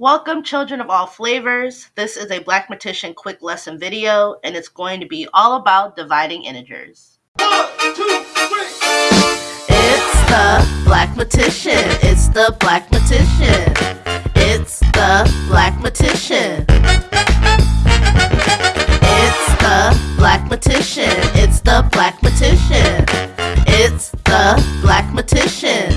Welcome children of all flavors. This is a Black Blackmatician quick lesson video and it's going to be all about dividing integers. One, two, three. It's the Blackmatician. It's the Blackmatician. It's the Blackmatician. It's the Blackmatician. It's the Blackmatician. It's the Blackmatician.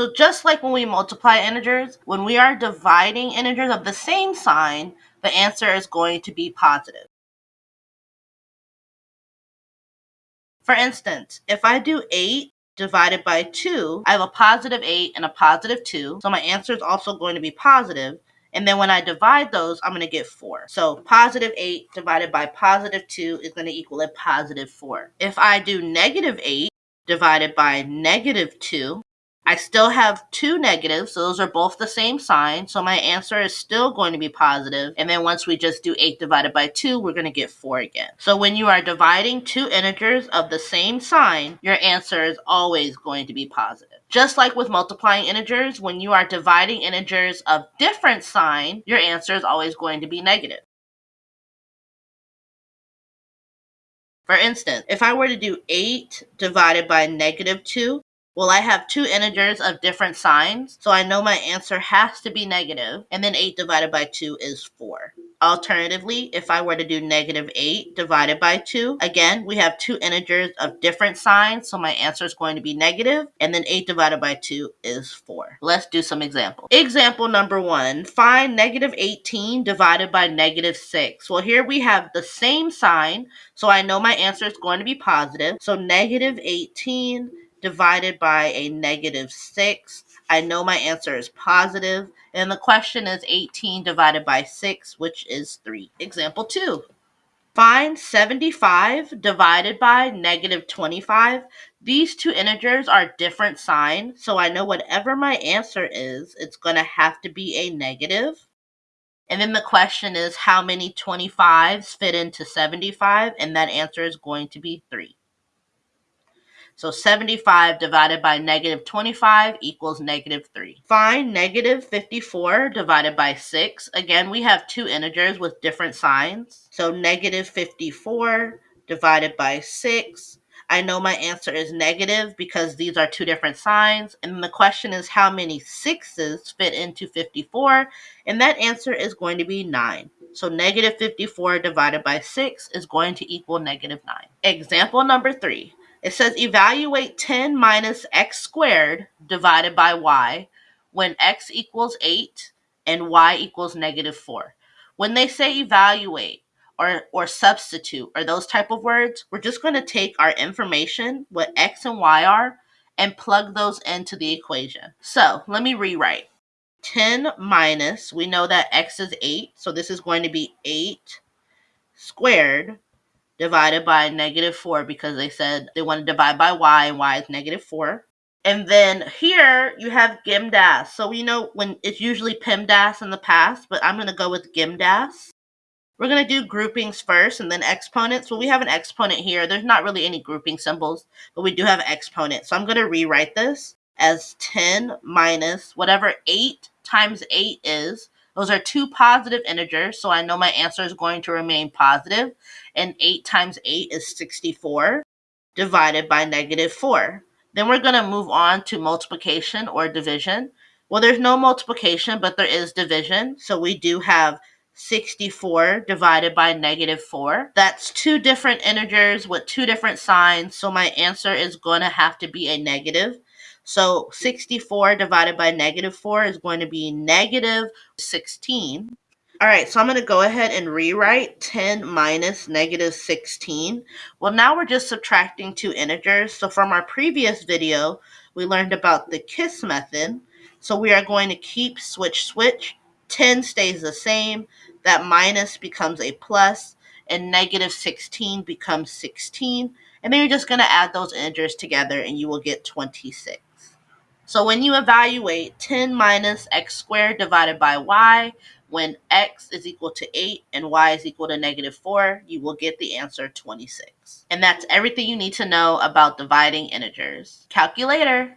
So just like when we multiply integers, when we are dividing integers of the same sign, the answer is going to be positive. For instance, if I do 8 divided by 2, I have a positive 8 and a positive 2, so my answer is also going to be positive. And then when I divide those, I'm going to get 4. So positive 8 divided by positive 2 is going to equal a positive 4. If I do negative 8 divided by negative 2. I still have two negatives, so those are both the same sign, so my answer is still going to be positive. And then once we just do 8 divided by 2, we're going to get 4 again. So when you are dividing two integers of the same sign, your answer is always going to be positive. Just like with multiplying integers, when you are dividing integers of different sign, your answer is always going to be negative. For instance, if I were to do 8 divided by negative 2, well, I have two integers of different signs, so I know my answer has to be negative, and then 8 divided by 2 is 4. Alternatively, if I were to do negative 8 divided by 2, again, we have two integers of different signs, so my answer is going to be negative, and then 8 divided by 2 is 4. Let's do some examples. Example number 1, find negative 18 divided by negative 6. Well, here we have the same sign, so I know my answer is going to be positive. So negative 18 divided by a negative 6. I know my answer is positive, and the question is 18 divided by 6, which is 3. Example 2. Find 75 divided by negative 25. These two integers are different signs, so I know whatever my answer is, it's going to have to be a negative. And then the question is how many 25s fit into 75, and that answer is going to be 3. So 75 divided by negative 25 equals negative 3. Find negative 54 divided by 6. Again, we have two integers with different signs. So negative 54 divided by 6. I know my answer is negative because these are two different signs. And the question is how many 6's fit into 54? And that answer is going to be 9. So negative 54 divided by 6 is going to equal negative 9. Example number 3. It says evaluate 10 minus x squared divided by y when x equals 8 and y equals negative 4. When they say evaluate or, or substitute or those type of words, we're just going to take our information, what x and y are, and plug those into the equation. So let me rewrite. 10 minus, we know that x is 8, so this is going to be 8 squared divided by negative 4 because they said they want to divide by y and y is negative 4. And then here you have GEMDAS. So we know when it's usually PEMDAS in the past, but I'm going to go with GEMDAS. We're going to do groupings first and then exponents. Well, we have an exponent here. There's not really any grouping symbols, but we do have exponents. So I'm going to rewrite this as 10 minus whatever 8 times 8 is, those are two positive integers, so I know my answer is going to remain positive. And 8 times 8 is 64 divided by negative 4. Then we're going to move on to multiplication or division. Well, there's no multiplication, but there is division. So we do have 64 divided by negative 4. That's two different integers with two different signs, so my answer is going to have to be a negative. So 64 divided by negative 4 is going to be negative 16. All right, so I'm going to go ahead and rewrite 10 minus negative 16. Well, now we're just subtracting two integers. So from our previous video, we learned about the KISS method. So we are going to keep switch switch. 10 stays the same. That minus becomes a plus, and negative 16 becomes 16. And then you're just going to add those integers together, and you will get 26. So when you evaluate 10 minus x squared divided by y, when x is equal to 8 and y is equal to negative 4, you will get the answer 26. And that's everything you need to know about dividing integers. Calculator.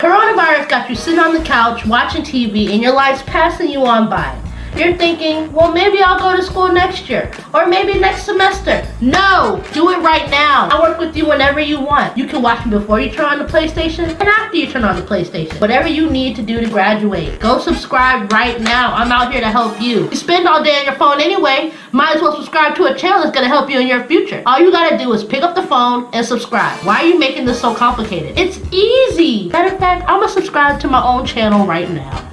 Coronavirus got you sitting on the couch watching TV and your life's passing you on by. You're thinking, well, maybe I'll go to school next year or maybe next semester. No, do it right now. I work with you whenever you want. You can watch me before you turn on the PlayStation and after you turn on the PlayStation. Whatever you need to do to graduate. Go subscribe right now. I'm out here to help you. You spend all day on your phone anyway. Might as well subscribe to a channel that's to help you in your future. All you got to do is pick up the phone and subscribe. Why are you making this so complicated? It's easy. Matter of fact, I'm to subscribe to my own channel right now.